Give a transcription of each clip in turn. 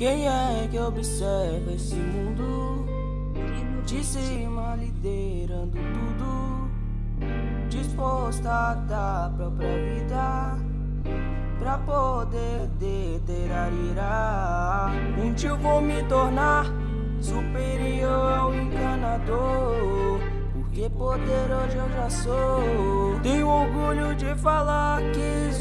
Quem é que observa esse mundo? De cima liderando tudo. Disposta a dar própria vida. Pra poder deter a ira Um dia eu vou me tornar superior ao encanador. Porque poderoso eu já sou. Tenho orgulho de falar que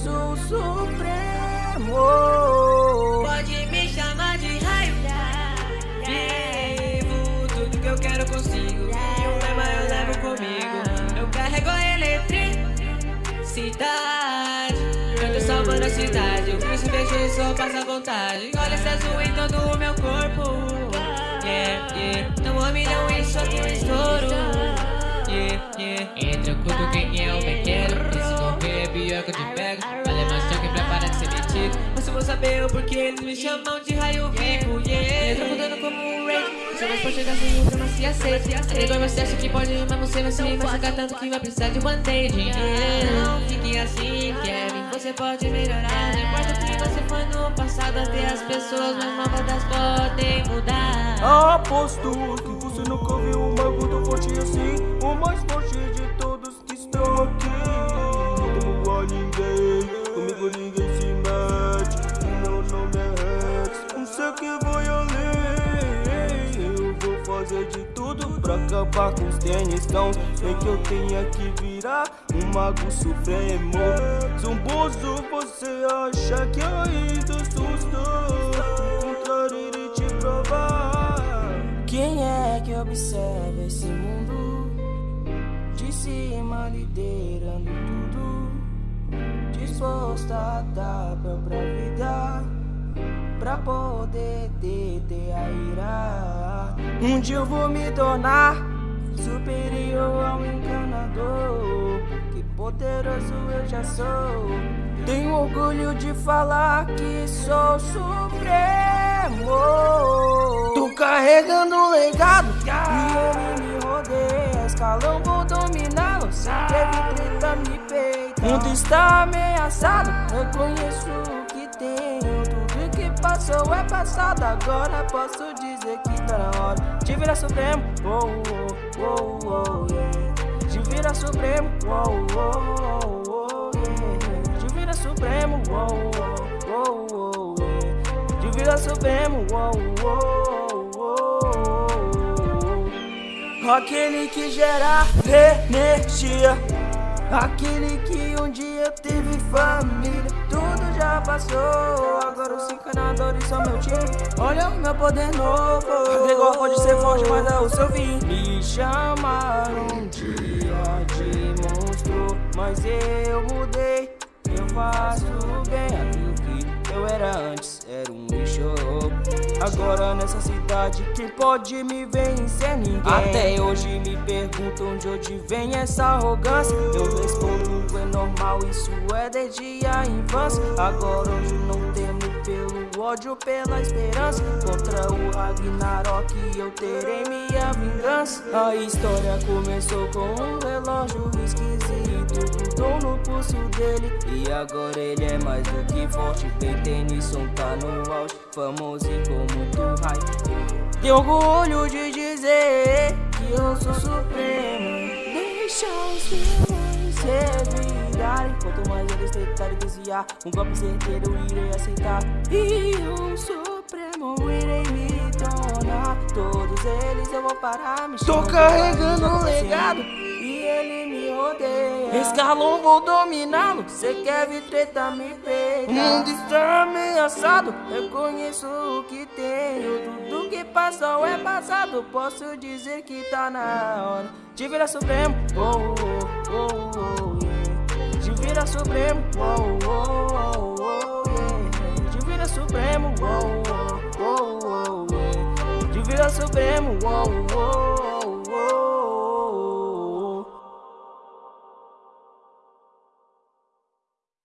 tô salvando a cidade Eu cresço, vejo e só passa vontade. Olha esse azul em todo o meu corpo. Yeah, yeah. Não homem não e tem um estouro. Yeah, yeah. Entra com quem é o bequeiro. Esse não vê é que eu te pego. Vale mais que pra parar de ser metido. Mas eu vou saber o porquê eles me chamam de raio vivo. Yeah, entra mudando como um rei. Só mais pra chegar sem outra, mas se aceita. Agora você acha que pode, mas você vai se machucar tanto que vai precisar de band-aid. Não fique assim, você pode melhorar. Não importa o que você foi no passado Até as pessoas mais novas podem mudar. Aposto que você nunca viu um bagulho forte assim. O mais forte pra acabar com os tênis tão Sei que eu tenho que virar um mago supremo. Zumboso, você acha que ainda assustou Encontrar e te provar. Quem é que observa esse mundo? De cima liderando tudo. Disposta a dar própria vida. Pra poder deter a ira Um dia eu vou me tornar superior ao encanador. Porque poderoso eu já sou. Tenho orgulho de falar que sou supremo. Tô carregando um legado E ele me rodeia. Escalão vou dominá-lo. Se teve treta me peita Mundo está ameaçado Reconheço o que que passou é passado Agora posso dizer que tá na hora De virar supremo oh, oh, oh, oh, yeah. De virar supremo oh, oh, oh, oh, yeah. De virar supremo oh, oh, oh, oh, yeah. De virar supremo oh, oh, oh. Aquele que gera energia Aquele que um dia teve família Tudo já passou os encanadores são meu time. Olha o meu poder novo. Gregor pode ser forte, mas é o seu fim. Me chamaram um dia de monstro Mas eu mudei. Eu faço bem aquilo que eu era antes. Era um lixo Agora nessa cidade quem pode me vencer? Ninguém. Até hoje me perguntam de onde vem essa arrogância. Eu respondo é normal, isso é desde a infância. Agora hoje não temo ódio, pela esperança Contra o Ragnarok eu terei minha vingança. A história começou com um relógio esquisito Grudou no pulso dele. E agora ele é mais do que forte Bem Tennyson tá no auge, famoso e com muito hype. Tenho orgulho de dizer que eu sou supremo. Deixa os demônios revirarem Quanto mais eles tentarem desviar. Um golpe certeiro eu irei aceitar. E um supremo irei me tornar. Todos eles eu vou parar me Tô carregando um legado. E ele me rodeia Escalão vou dominá-lo. Cê quer vir treta me peita O mundo está ameaçado. Reconheço o que tenho. Tudo que passou é passado. Posso dizer que tá na hora. De virar supremo. Oh, oh, oh, oh, virar supremo oh, oh, oh, oh, yeah. De virar supremo oh, oh, oh, oh, yeah. De virar supremo oh, oh,